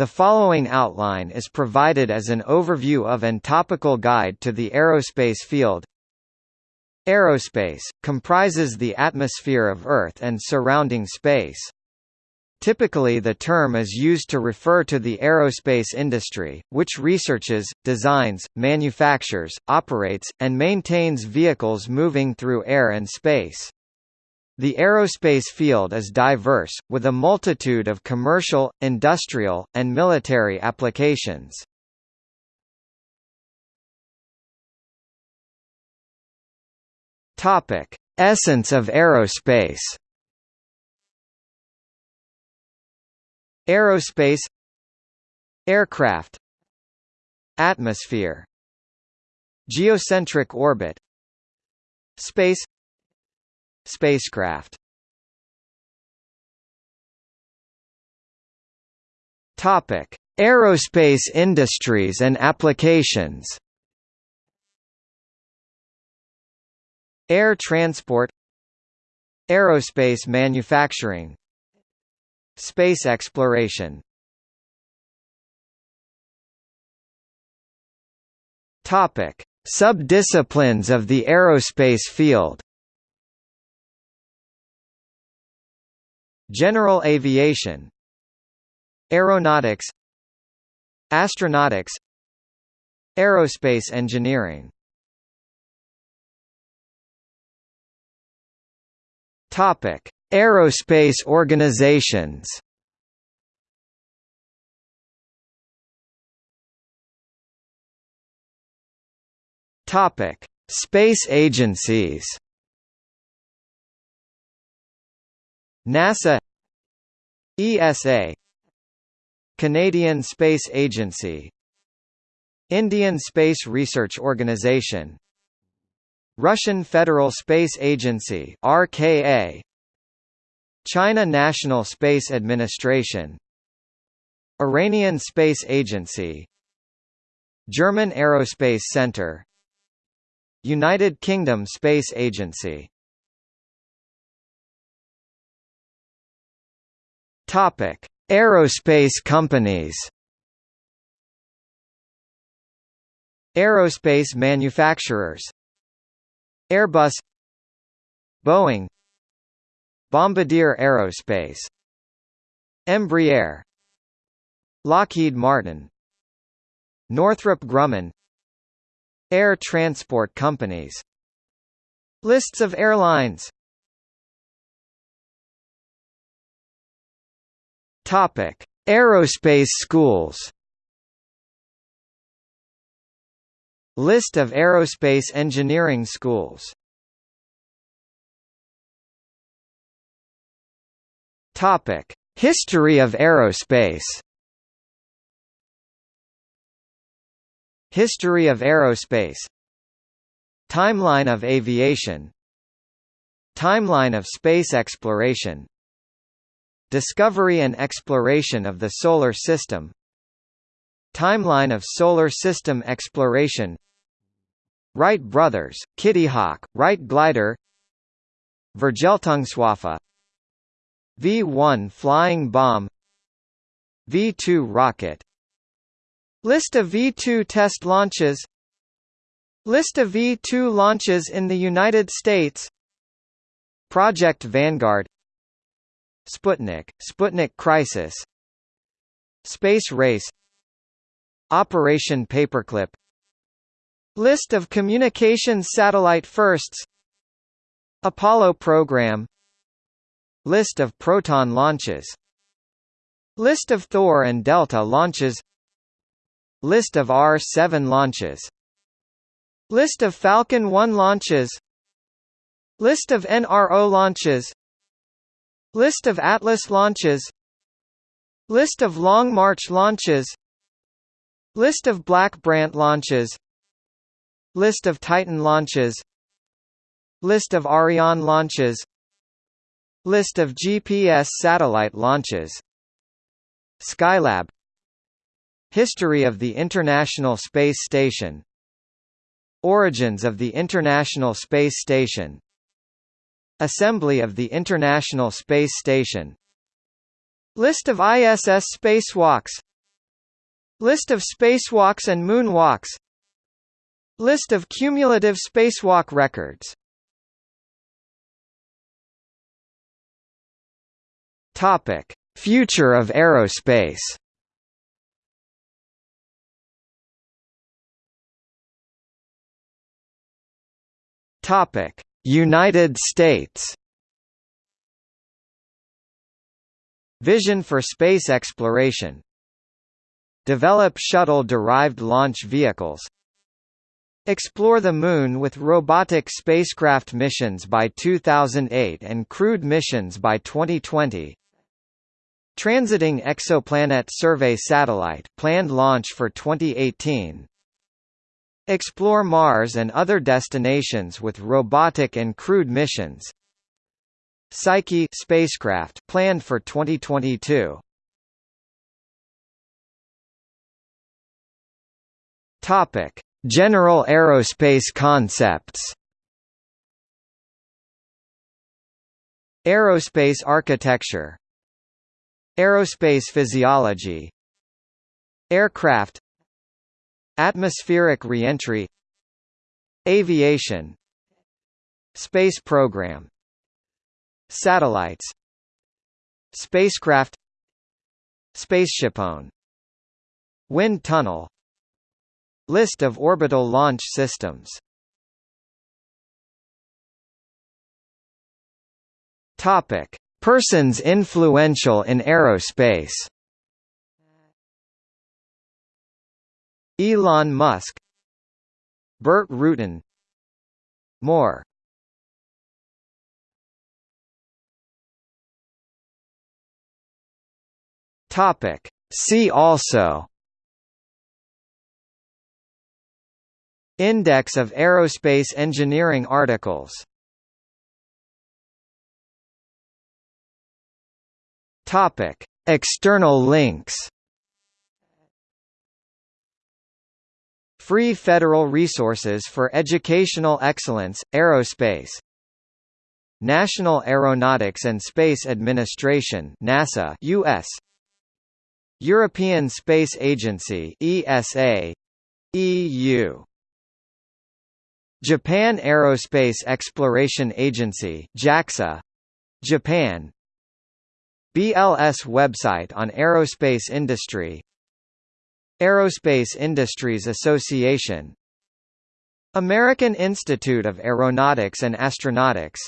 The following outline is provided as an overview of and topical guide to the aerospace field. Aerospace, comprises the atmosphere of Earth and surrounding space. Typically the term is used to refer to the aerospace industry, which researches, designs, manufactures, operates, and maintains vehicles moving through air and space. The aerospace field is diverse, with a multitude of commercial, industrial, and military applications. Topic: Essence of aerospace. Aerospace Aircraft Atmosphere Geocentric orbit Space Spacecraft. Topic: Aerospace industries and applications. Air transport. Aerospace manufacturing. Space exploration. Topic: Subdisciplines of the aerospace field General aviation. Aeronautics. Astronautics. Aerospace engineering. Topic: Aerospace organizations. Topic: Space agencies. NASA ESA Canadian Space Agency Indian Space Research Organisation Russian Federal Space Agency RKA China National Space Administration Iranian Space Agency German Aerospace Center United Kingdom Space Agency Topic: Aerospace companies. Aerospace manufacturers. Airbus Boeing Bombardier Aerospace Embraer Lockheed Martin Northrop Grumman Air transport companies Lists of airlines Topic: Aerospace schools. List of aerospace engineering schools. Topic: History of aerospace. History of aerospace Timeline of aviation Timeline of space exploration Discovery and exploration of the Solar System Timeline of Solar System exploration Wright brothers, Kitty Hawk, Wright glider Vergeltungswaffe V-1 flying bomb V-2 rocket List of V-2 test launches List of V-2 launches in the United States Project Vanguard Sputnik, Sputnik Crisis. Space Race. Operation Paperclip. List of communications satellite firsts. Apollo program. List of Proton launches. List of Thor and Delta launches. List of R-7 launches. List of Falcon 1 launches. List of NRO launches List of Atlas launches. List of Long March launches. List of Black Brant launches. List of Titan launches. List of Ariane launches. List of GPS satellite launches. Skylab. History of the International Space Station. Origins of the International Space Station Assembly of the International Space Station. List of ISS spacewalks. List of spacewalks and moonwalks. List of cumulative spacewalk records. Topic: Future of aerospace. Topic: United States. Vision for space exploration. Develop shuttle-derived launch vehicles. Explore the Moon with robotic spacecraft missions by 2008 and crewed missions by 2020. Transiting Exoplanet Survey Satellite planned launch for 2018. Explore Mars and other destinations with robotic and crewed missions. Psyche spacecraft planned for 2022. Topic: General aerospace concepts. Aerospace architecture Aerospace physiology Aircraft Atmospheric reentry Aviation Space program Satellites Spacecraft Spaceshipone Wind tunnel List of orbital launch systems. Persons influential in aerospace Elon Musk Burt Rutan More Topic. See also Index of aerospace engineering articles. Topic: External links. Free federal resources for educational excellence, aerospace. National Aeronautics and Space Administration NASA US European Space Agency ESA EU Japan Aerospace Exploration Agency JAXA Japan BLS website on aerospace industry Aerospace Industries Association. American Institute of Aeronautics and Astronautics.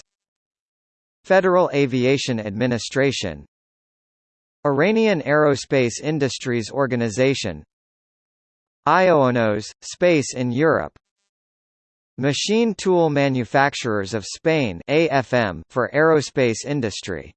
Federal Aviation Administration. Iranian Aerospace Industries Organization. IONOS, Space in Europe. Machine Tool Manufacturers of Spain AFM for aerospace industry